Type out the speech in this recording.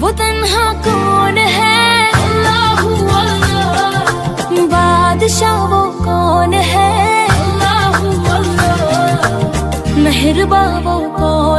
वो तन्हा कौन है? अल्लाह अल्लाह। बादशाह वो कौन है? अल्लाह अल्लाह। मेहरबा वो कौन